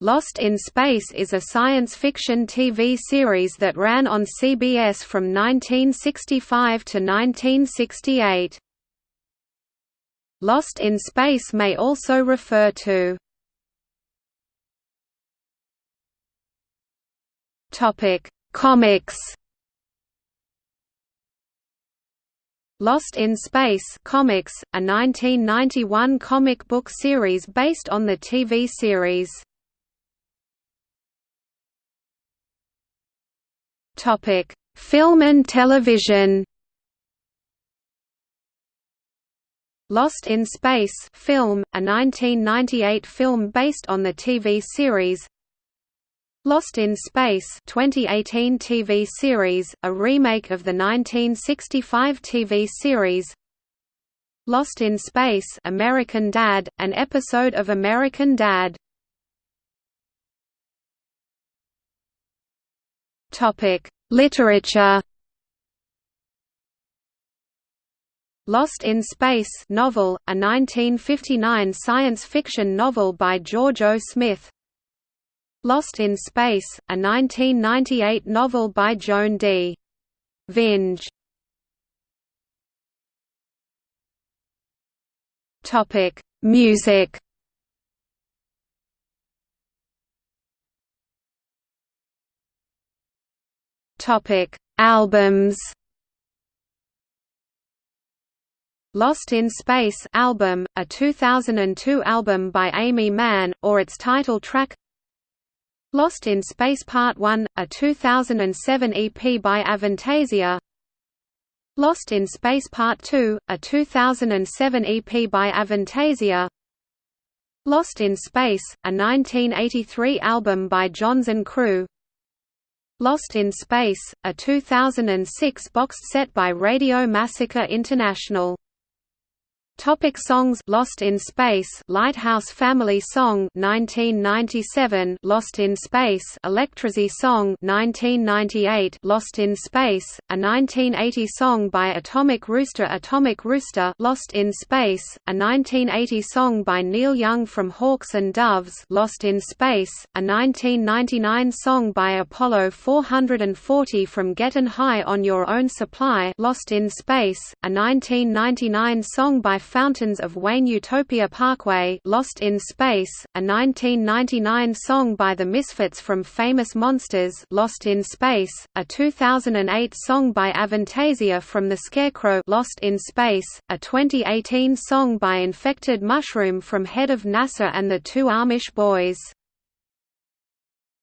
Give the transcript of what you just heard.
Lost in Space is a science fiction TV series that ran on CBS from 1965 to 1968. Lost in Space may also refer to Topic: Comics. Lost in Space Comics, a 1991 comic book series based on the TV series. Topic: Film and television. Lost in Space film, a 1998 film based on the TV series. Lost in Space 2018 TV series, a remake of the 1965 TV series. Lost in Space American Dad, an episode of American Dad. Topic: Literature. Lost in Space novel, a 1959 science fiction novel by George O. Smith. Lost in Space, a 1998 novel by Joan D. Vinge. Topic: Music. Topic: Albums. Lost in Space album, a 2002 album by Aimee Mann, or its title track? Lost in Space Part 1, a 2007 EP by Avantasia? Lost in Space Part 2, a 2007 EP by Avantasia? Lost in Space, a 1983 album by Jonzun Crew Lost in Space, a 2006 boxed set by Radio Massacre International Topic songs Lost in Space Lighthouse Family Song 1997 Lost in Space Electrasy Song 1998 Lost in Space a 1980 song by Atomic Rooster Atomic Rooster Lost in Space a 1980 song by Neil Young from Hawks and Doves Lost in Space a 1999 song by Apollo 440 from Gettin' High on Your Own Supply Lost in Space a 1999 song by Fountains of Wayne Utopia Parkway Lost in Space, a 1999 song by the Misfits from Famous Monsters Lost in Space, a 2008 song by Avantasia from The Scarecrow Lost in Space, a 2018 song by Infected Mushroom from Head of NASA and the Two Amish Boys